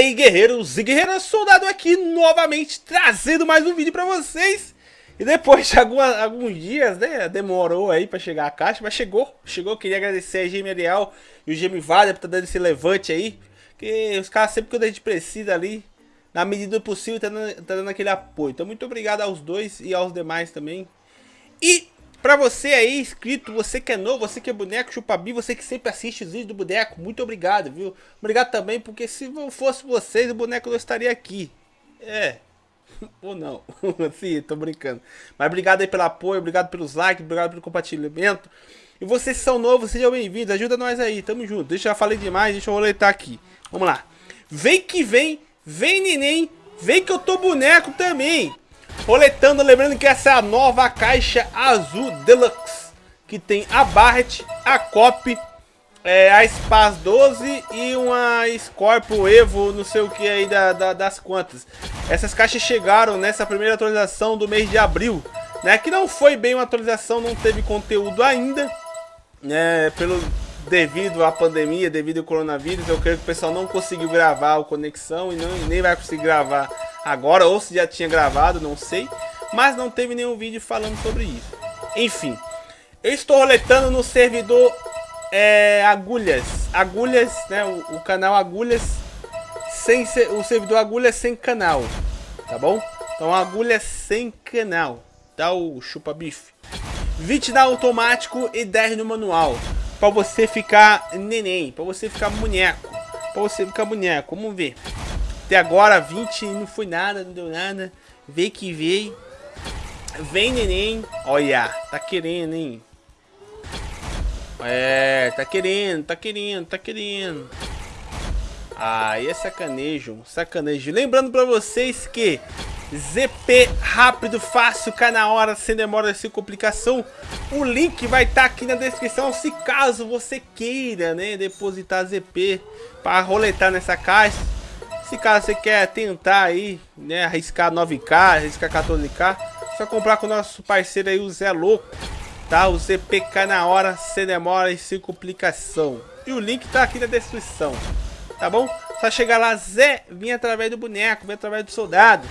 aí, guerreiros e guerreiras, soldado aqui novamente trazendo mais um vídeo pra vocês. E depois de alguns dias, né, demorou aí pra chegar a caixa, mas chegou, chegou. Queria agradecer a Gêmea Real e o Gêmeo Vale por estar tá dando esse levante aí. Que os caras sempre que a gente precisa ali, na medida do possível, tá dando, tá dando aquele apoio. Então muito obrigado aos dois e aos demais também. E Pra você aí, inscrito, você que é novo, você que é boneco chupabi, você que sempre assiste os vídeos do boneco, muito obrigado, viu? Obrigado também, porque se não fosse vocês, o boneco não estaria aqui. É. Ou não. Sim, tô brincando. Mas obrigado aí pelo apoio, obrigado pelos likes, obrigado pelo compartilhamento. E vocês que são novos, sejam bem-vindos, ajuda nós aí, tamo junto. Deixa eu já falei demais, deixa eu roletar aqui. Vamos lá. Vem que vem, vem neném, vem que eu tô boneco também. Roletando, lembrando que essa é a nova caixa azul Deluxe. Que tem a Barret, a Cop, é, a Spaz 12 e uma Scorpio Evo, não sei o que aí da, da, das quantas. Essas caixas chegaram nessa primeira atualização do mês de abril. Né, que não foi bem uma atualização, não teve conteúdo ainda. Né, pelo, devido à pandemia, devido ao coronavírus, eu creio que o pessoal não conseguiu gravar o Conexão e não, nem vai conseguir gravar agora, ou se já tinha gravado, não sei. Mas não teve nenhum vídeo falando sobre isso. Enfim, eu estou roletando no servidor é, Agulhas. Agulhas, né? O, o, canal Agulhas sem o servidor Agulhas sem canal, tá bom? Então Agulhas sem canal, tá o chupa bife. 20 na automático e 10 no manual. Pra você ficar neném, pra você ficar boneco. Pra você ficar boneco, vamos ver. Até agora 20 não foi nada, não deu nada. Vê que veio. Vem, neném. Olha, tá querendo, hein? É, tá querendo, tá querendo, tá querendo. Aí é sacanejo, sacanejo. Lembrando pra vocês que ZP rápido, fácil, cai na hora, sem demora, sem complicação. O link vai estar tá aqui na descrição se caso você queira, né, depositar ZP para roletar nessa caixa. Se caso você quer tentar aí, né, arriscar 9k, arriscar 14k, só comprar com o nosso parceiro aí, o Zé Louco, tá? O ZPK na hora, sem demora e sem complicação. E o link tá aqui na descrição, tá bom? Só chegar lá, Zé, vim através do boneco, vem através do soldado.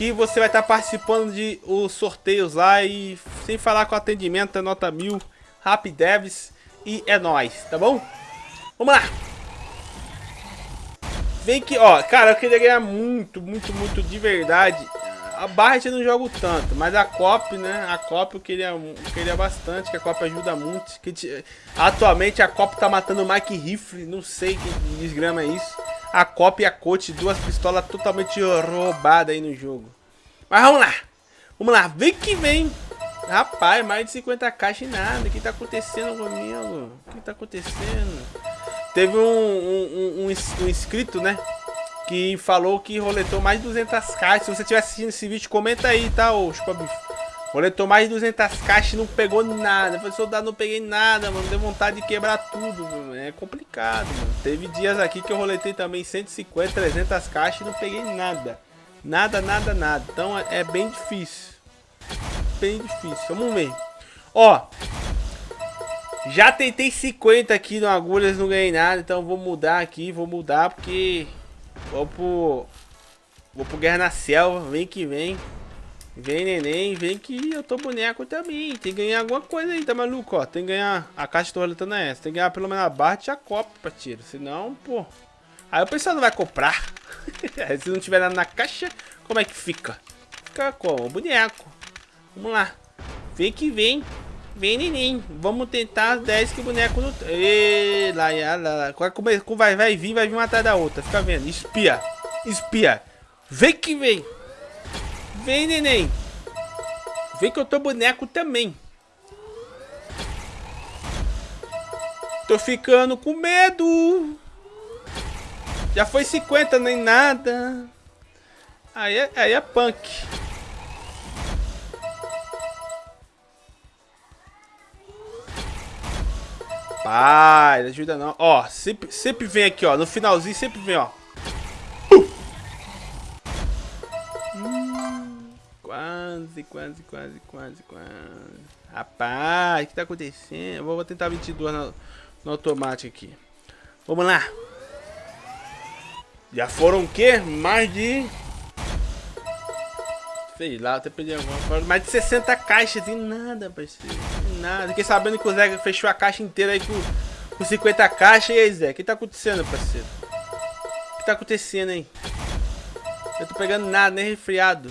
Que você vai estar participando de os sorteios lá e sem falar com atendimento, é nota mil, Rapidevs e é nóis, tá bom? Vamos lá! Vem que, ó, cara, eu queria ganhar muito, muito, muito de verdade. A Barret eu não jogo tanto, mas a Cop, né? A Cop eu queria, eu queria bastante, que a Cop ajuda muito. Que, atualmente a Cop tá matando o Mike Rifle, não sei que desgrama é isso. A Cop e a Coach, duas pistolas totalmente roubadas aí no jogo. Mas vamos lá, vamos lá, vem que vem. Rapaz, mais de 50 caixas e nada. O que tá acontecendo comigo? O que tá acontecendo? Teve um, um, um, um inscrito, né? Que falou que roletou mais de 200 caixas. Se você estiver assistindo esse vídeo, comenta aí, tá, ô Chupabife? Roletou mais de 200 caixas e não pegou nada. Falei, soldado, não peguei nada, mano. Deu vontade de quebrar tudo, mano. É complicado, mano. Teve dias aqui que eu roletei também 150, 300 caixas e não peguei nada. Nada, nada, nada. Então é, é bem difícil. Bem difícil. Vamos ver. Ó, já tentei 50 aqui no agulhas, não ganhei nada, então vou mudar aqui, vou mudar porque vou pro vou pro Guerra na Selva, vem que vem. Vem neném, vem que eu tô boneco também. Tem que ganhar alguma coisa aí, tá maluco? Ó, tem que ganhar. A caixa tô roletando é essa. Tem que ganhar pelo menos a barra e a copa pra tiro. Senão, pô. Aí o pessoal não vai comprar. Se não tiver nada na caixa, como é que fica? Fica como? Boneco. Vamos lá. Vem que vem. Vem, neném. Vamos tentar as 10 que o boneco não... Ê, lá, lá, lá. Vai, vai vir, vai vir uma atrás da outra. Fica vendo. Espia. Espia. Vem que vem. Vem, neném. Vem que eu tô boneco também. Tô ficando com medo. Já foi 50, nem nada. Aí é, aí é punk. Rapaz, ajuda não. Ó, sempre, sempre vem aqui, ó. No finalzinho sempre vem, ó. Quase, quase, quase, quase, quase. Rapaz, o que tá acontecendo? Eu vou tentar 22 no, no automático aqui. Vamos lá. Já foram o quê? Mais de... Sei lá, até perdi alguma Mais de 60 caixas e nada, parceiro. Nada. Fiquei sabendo que o Zé fechou a caixa inteira aí com, com 50 caixas. E aí, Zé? O que tá acontecendo, parceiro? O que tá acontecendo, hein? Eu tô pegando nada, nem resfriado.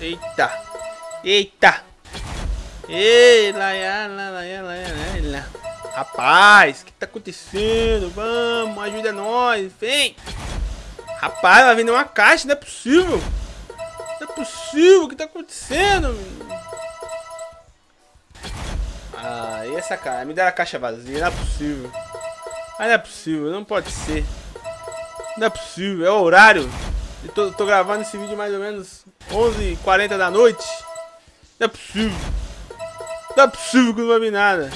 Eita. Eita. Ei, lá, lá, lá, lá, lá, lá. Rapaz, o que tá acontecendo? Vamos, ajuda nós, vem. Rapaz, vai vender uma caixa, não é possível. Não é possível, o que tá acontecendo? Ah, e essa cara? Me dá a caixa vazia, não é possível. Ah, não é possível, não pode ser. Não é possível, é o horário. Eu tô, tô gravando esse vídeo mais ou menos 11h40 da noite. Não é possível. Não é possível que não vai vir nada.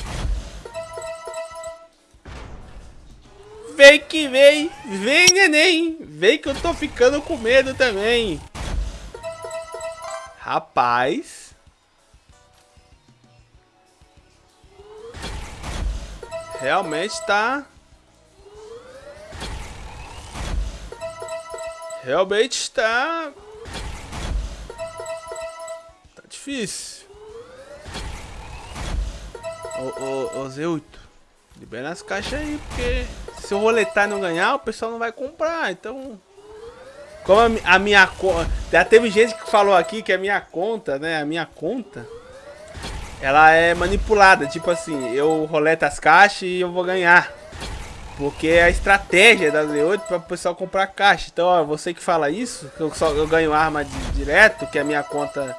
Vem que vem. Vem, neném. Vem que eu tô ficando com medo também. Rapaz. Realmente tá... Realmente está... Difícil. Ô, ô, ô Zeuto, libera as caixas aí, porque se eu roletar e não ganhar, o pessoal não vai comprar, então... Como a, a minha conta... Já teve gente que falou aqui que a minha conta, né, a minha conta... Ela é manipulada, tipo assim, eu roleto as caixas e eu vou ganhar. Porque é a estratégia da Z8 para o pessoal comprar caixa. Então, ó, você que fala isso, que eu, só, eu ganho arma de, direto, que a minha conta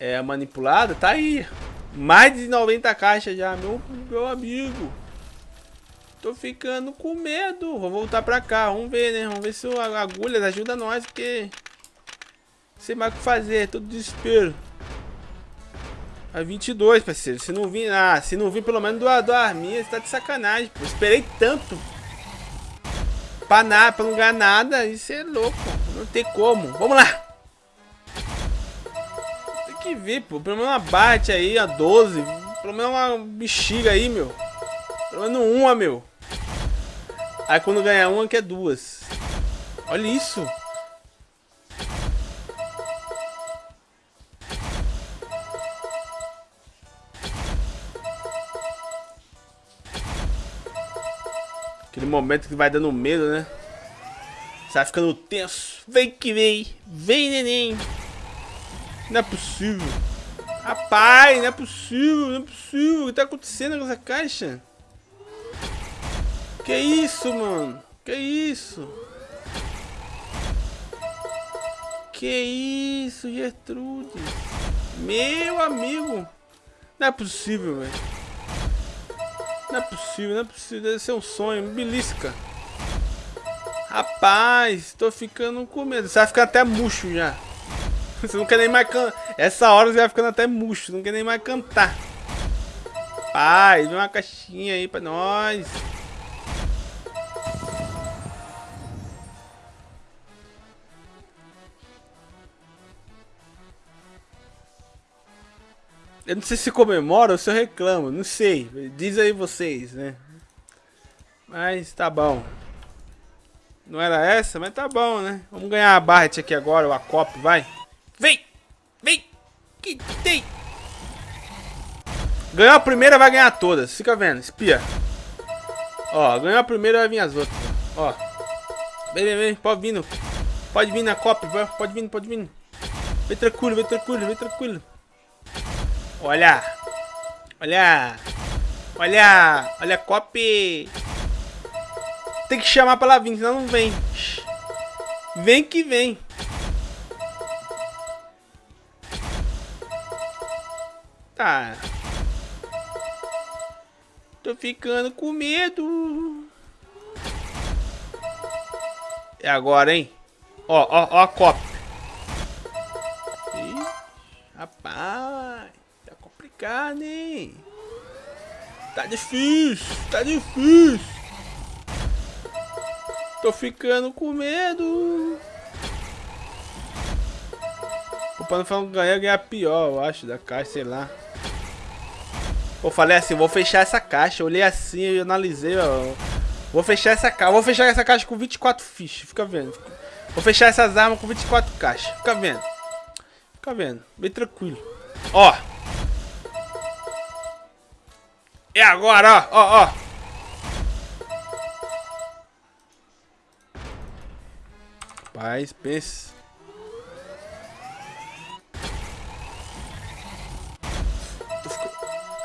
é manipulada, tá aí. Mais de 90 caixas já, meu, meu amigo. Tô ficando com medo. Vou voltar pra cá, vamos ver, né? Vamos ver se o agulhas ajuda nós, porque... Sei mais o que fazer, todo desespero. A 22, parceiro. Se não vir, ah, se não vir pelo menos do, do Arminha, você tá de sacanagem, pô. Esperei tanto. Pra nada, pra não ganhar nada. Isso é louco, Não tem como. Vamos lá. Vir, pô. Pelo menos uma bate aí, a 12. Pelo menos uma bexiga aí, meu. Pelo menos uma, meu. Aí quando ganhar uma, que é duas. Olha isso. Aquele momento que vai dando medo, né? Você vai ficando tenso. Vem que vem. Vem, neném. Não é possível. Rapaz, não é possível. Não é possível. O que tá acontecendo com essa caixa? Que isso, mano? Que isso? Que isso, Gertrude? Meu amigo. Não é possível, velho. Não é possível, não é possível. Deve ser um sonho. Belisca. Rapaz, tô ficando com medo. Você vai ficar até murcho já. Você não quer nem mais cantar. Essa hora você vai ficando até murcho. Não quer nem mais cantar. Pai, dê uma caixinha aí pra nós. Eu não sei se comemora ou se eu reclamo, não sei. Diz aí vocês, né? Mas tá bom. Não era essa, mas tá bom, né? Vamos ganhar a Barret aqui agora, o Acop, vai. Vem! Vem! Que tem! Ganhou a primeira, vai ganhar todas. Fica vendo, espia. Ó, ganhou a primeira, vai vir as outras. Ó. Vem, vem, vem, pode vir. Pode vir na Cop, pode vir, pode vir. Vem tranquilo, vem tranquilo, vem tranquilo. Olha! Olha! Olha! Olha, copy! Tem que chamar pra ela vir, senão não vem. Vem que vem. Tá. Tô ficando com medo. É agora, hein? Ó, ó, ó a cop. Ih, rapaz carne. Tá difícil, tá difícil. Tô ficando com medo. O Pano que ganhar, ganhar pior, eu acho, da caixa, sei lá. Eu falei assim, vou fechar essa caixa. Eu olhei assim, eu analisei ó, Vou fechar essa caixa. Vou fechar essa caixa com 24 fichas. Fica vendo. Vou fechar essas armas com 24 caixas. Fica vendo. Fica vendo. Bem tranquilo. Ó. É agora, ó. Ó, ó. Paz, pense.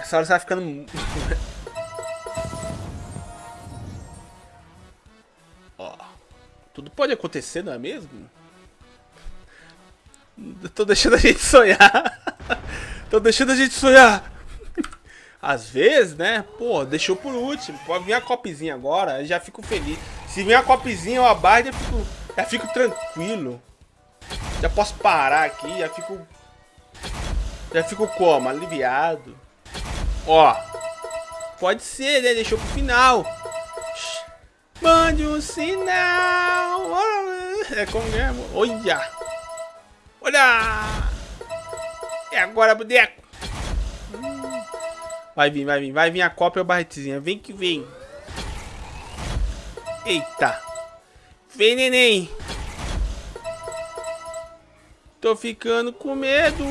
Essa hora você vai ficando... Ó. Tudo pode acontecer, não é mesmo? Tô deixando a gente sonhar. Tô deixando a gente sonhar. Às vezes, né? Pô, deixou por último. Pode vir a copzinha agora, já fico feliz. Se vir a copzinha ou a barra, já fico já fico tranquilo. Já posso parar aqui, já fico... Já fico como? Aliviado. Ó. Pode ser, né? Deixou pro final. Mande um sinal. É como mesmo. Olha. Olha. É agora, boneco. Vai vir, vai vir. Vai vir a cópia barretezinha. Vem que vem. Eita. Vem, neném. Tô ficando com medo.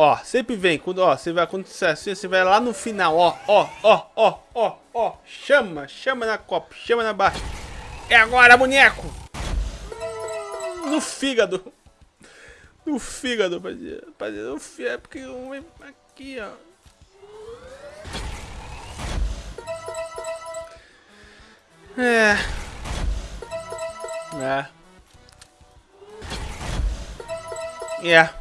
Ó, sempre vem. Quando, ó, você vai acontecer assim, você vai lá no final, ó, ó, ó, ó, ó, ó. Chama, chama na copa, chama na barra. É agora, boneco. No fígado. No fígado, rapaziada. No fígado. É porque aqui, ó. É. É. É.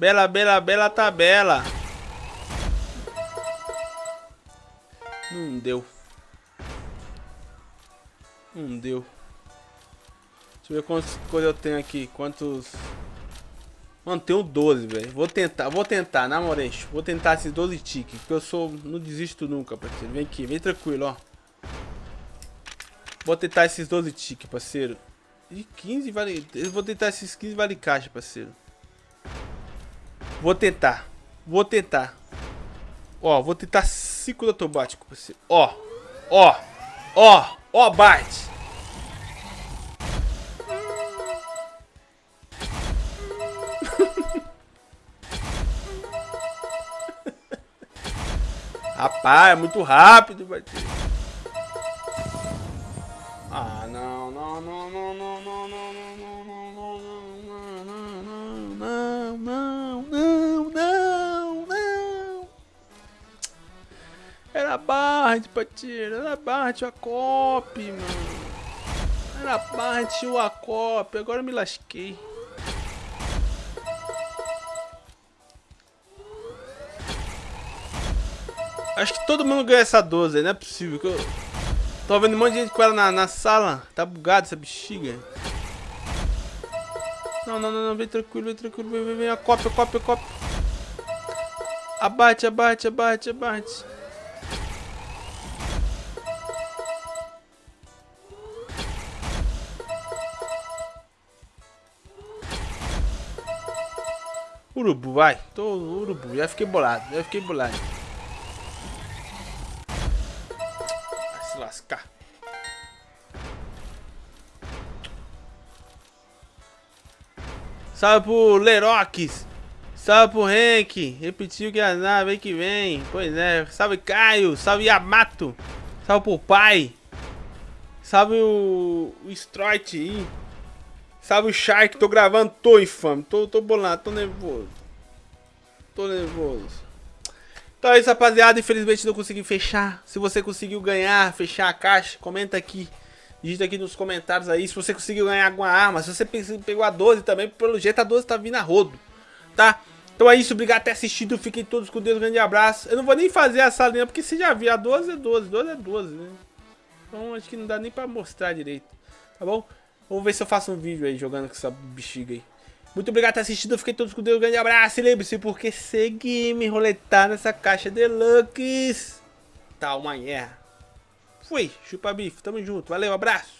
Bela, bela, bela tabela. Não deu. Não deu. Deixa eu ver quantas coisas eu tenho aqui. Quantos... Mano, tenho 12, velho. Vou tentar, vou tentar, na moral. Vou tentar esses 12 tickets. Porque eu sou. Não desisto nunca, parceiro. Vem aqui, vem tranquilo, ó. Vou tentar esses 12 tickets, parceiro. E 15 vale. Eu vou tentar esses 15 vale caixa, parceiro. Vou tentar. Vou tentar. Ó, vou tentar ciclo automático. Ó, ó, ó, ó, bate. Rapaz, é muito rápido, bate. Ah, não, não, não, não, não, não. Era barra de patira, era barra de acop, mano. Era barra de acop, agora eu me lasquei. Acho que todo mundo ganha essa 12, não é possível. Que eu... Tô vendo um monte de gente com ela na, na sala. Tá bugado essa bexiga. Não, não, não, não, vem tranquilo, vem tranquilo, vem, vem, vem, a cópia, cópia, cópia. Abate, abate, abate, abate. Urubu, vai. Tô urubu, já fiquei bolado, já fiquei bolado. lascar. Salve pro Lerox. Salve pro Henk. Repetiu que a nave que vem. Pois é. Salve Caio. Salve Yamato. Salve pro pai. Salve o, o Stroit. Salve o Shark. Tô gravando. Tô infame. Tô, tô bolado. Tô nervoso. Tô nervoso. Então é isso, rapaziada. Infelizmente não consegui fechar. Se você conseguiu ganhar, fechar a caixa, comenta aqui. Digita aqui nos comentários aí se você conseguiu ganhar alguma arma. Se você pegou a 12 também, pelo jeito a 12 tá vindo a rodo. Tá? Então é isso, obrigado por ter assistido. Fiquem todos com Deus, um grande abraço. Eu não vou nem fazer essa linha, porque você já viu, a 12 é 12, 12 é 12, né? Então acho que não dá nem pra mostrar direito. Tá bom? Vamos ver se eu faço um vídeo aí jogando com essa bexiga aí. Muito obrigado por ter assistido. Fiquei todos com Deus. Um grande abraço. E lembre-se, porque seguir me roletar nessa caixa deluxe. Tá uma guerra. Fui. Chupa bife. Tamo junto. Valeu. Abraço.